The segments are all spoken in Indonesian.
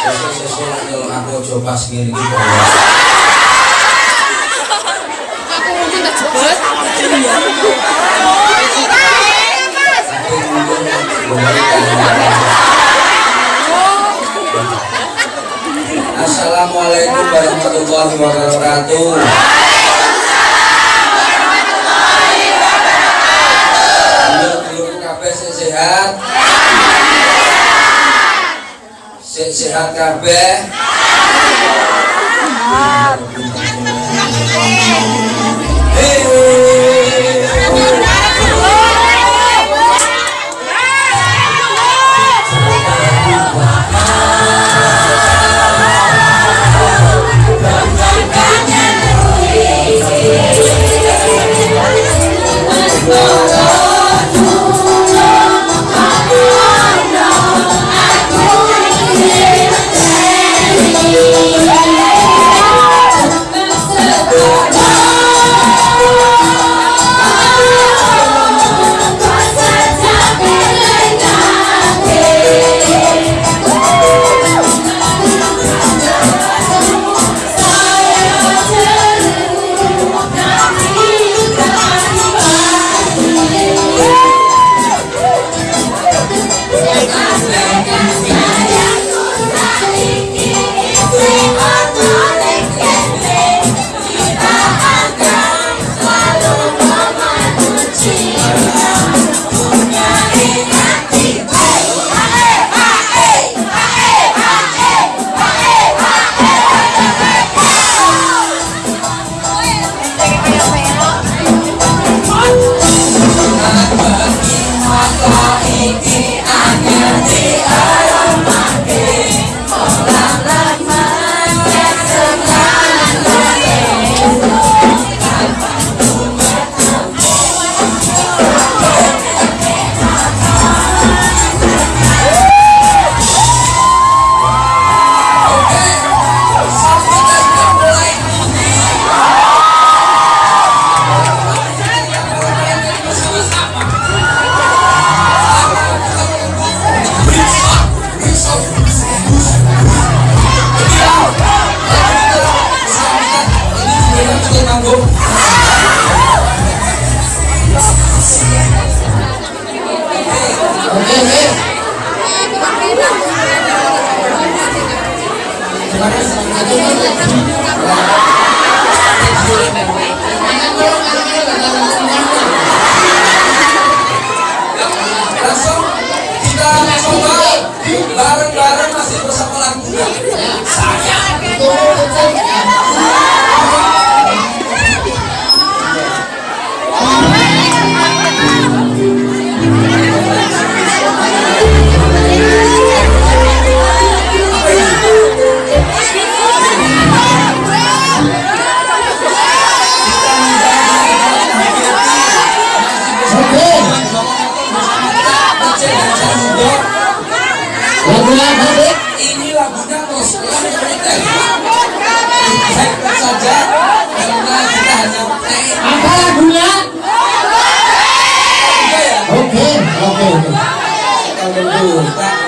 Aku coba sendiri gitu. Aku mungkin tak jebet. Assalamualaikum warahmatullahi wabarakatuh. Dulur-dulur kabeh sehat. Sik sehat kabeh.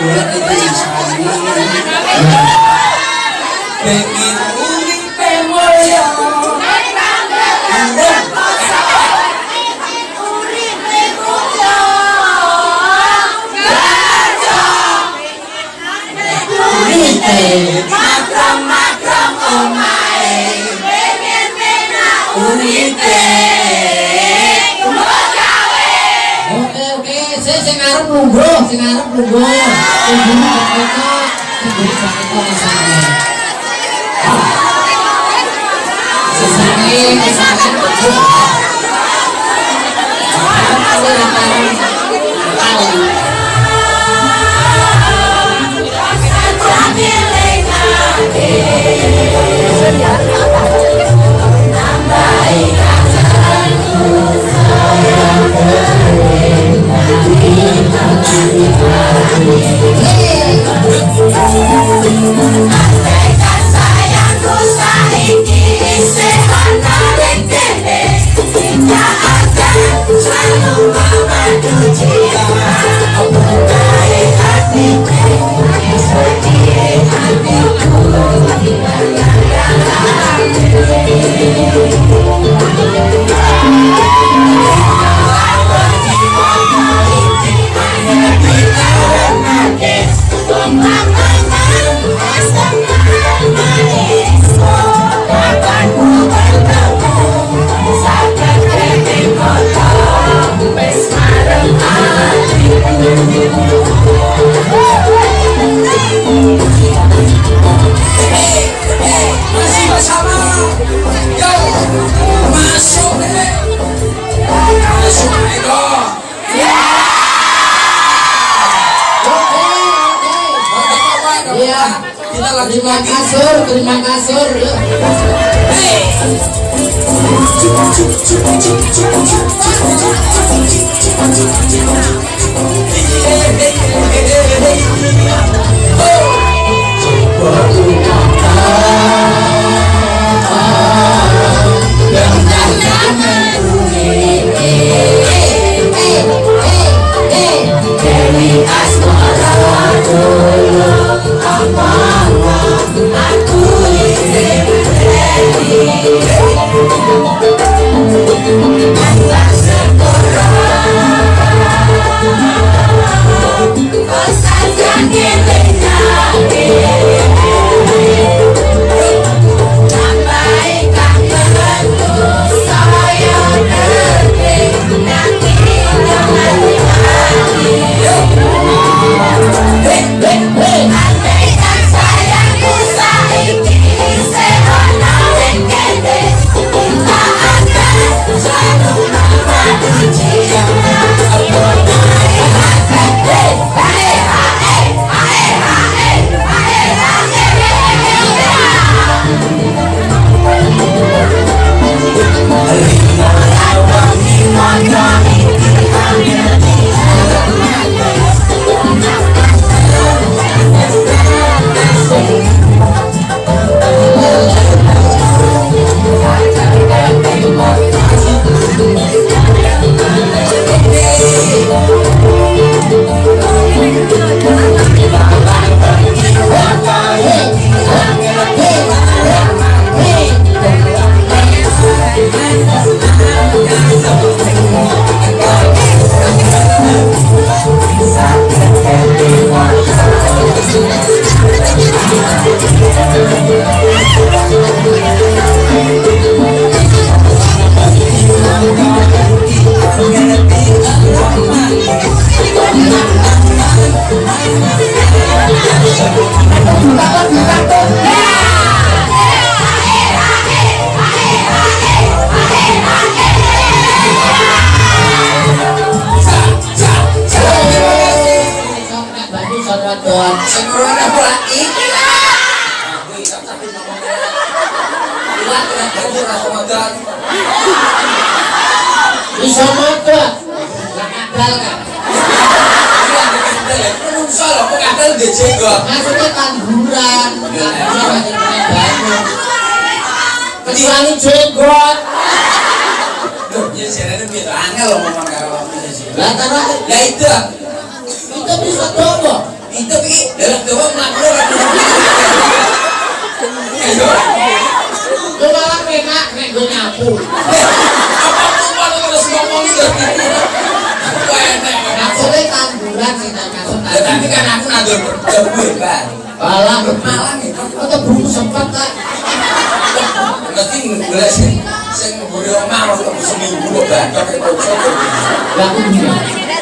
Tak bulat itu isani. Pengen unik pemoya. Oke, Saya sing arep lungguh, sing arep lungguh. Sing buri sakitnya, sing buri sakitnya ke sana. Sing trái lòng bao ba cử chỉ Kita lagi lagi. kasur terima kasur doan Sing ora apa iki lah. Aku iki tak tapi ngomong. Ilang kena baju ora bisa moto lah kadal kan ya. Menungso lho kok kadal ndek jenggot. maksudnya tanduran nggak bisa banyak punya baju kecuali jenggot Loh, ya jarene piye to angel lho ngomong karo aku sih. lah karena Lah itu kita bisa coba itu iki dalam coba mlaku ora Ayo. lu malah enak nek gue nyapu. Apa aku malah terus ngomong itu. Aku maksudnya tanduran sih tak masuk Ya, tapi kan aku nandur debu kan. Malah. Malang itu. atau buku sempat tak Mesti golek sing sing mburi omah waktu seminggu kok bantok punya Terus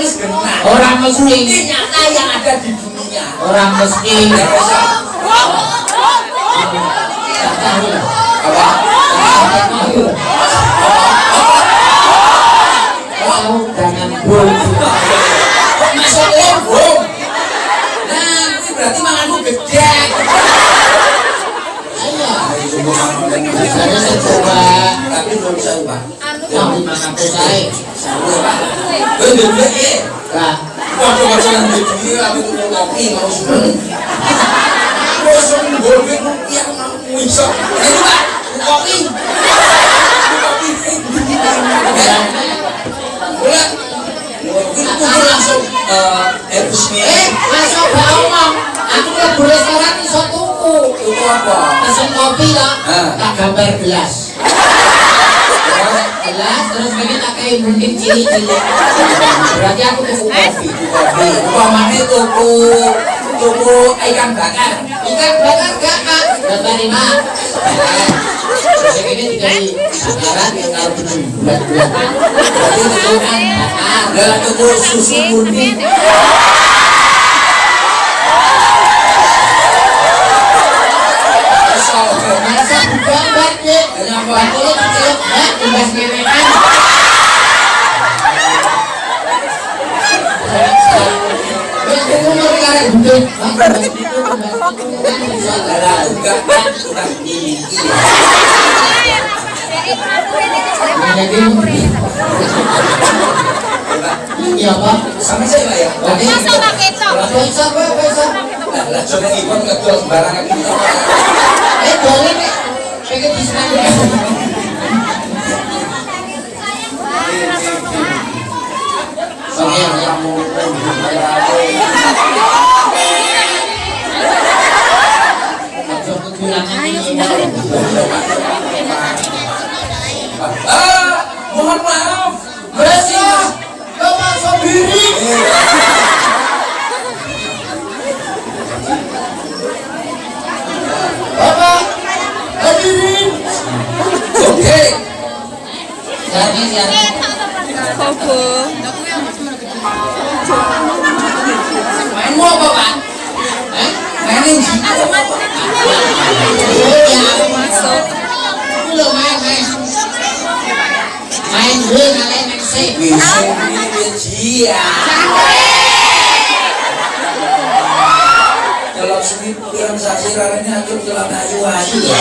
wis orang mesti Ini nyata yang ada di dunia. orang mesti Ya, ah. Apa? dengan bul Kok masuk lombong? Nah, ini berarti manganmu gede. ayo saya coba Tapi belum Pak. yang saya. Eh, lah tuh kopi, mau seneng. Mau seneng, golping, rupiah, mau bisa. Itu, Pak, kopi. Kopi. Mungkin kumpul langsung eh, eh gak aku restoran iso tuku apa? pesen kopi lah Ah. tak gambar gelas gelas terus pengen tak kayak mungkin cili-cili berarti aku tuku kopi kopi. Upamanya tuku tuku ikan bakar. Ikan bakar gak kak? Dapat lima. Ini dikai bakaran yang kalau belum bulat-bulat. Berarti itu kan bakar. Tuku susu murni. Ya, imbas kewekan. Wes kudu ngeri karek gede. Imbas itu, Main dulu kalian main. Kalau sini kurang saksi raranya atur jalan ayu ayu ya.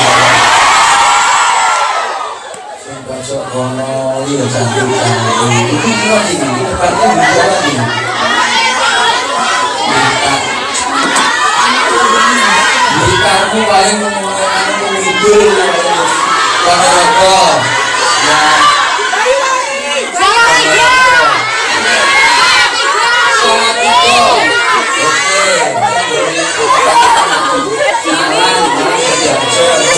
Sumpah sok kono lihat cantik cantik. Itu kira ini di depannya di jalan ini. Beritamu paling menggunakan pengidul Pada rokok Ya Sholat itu Oke Salam coba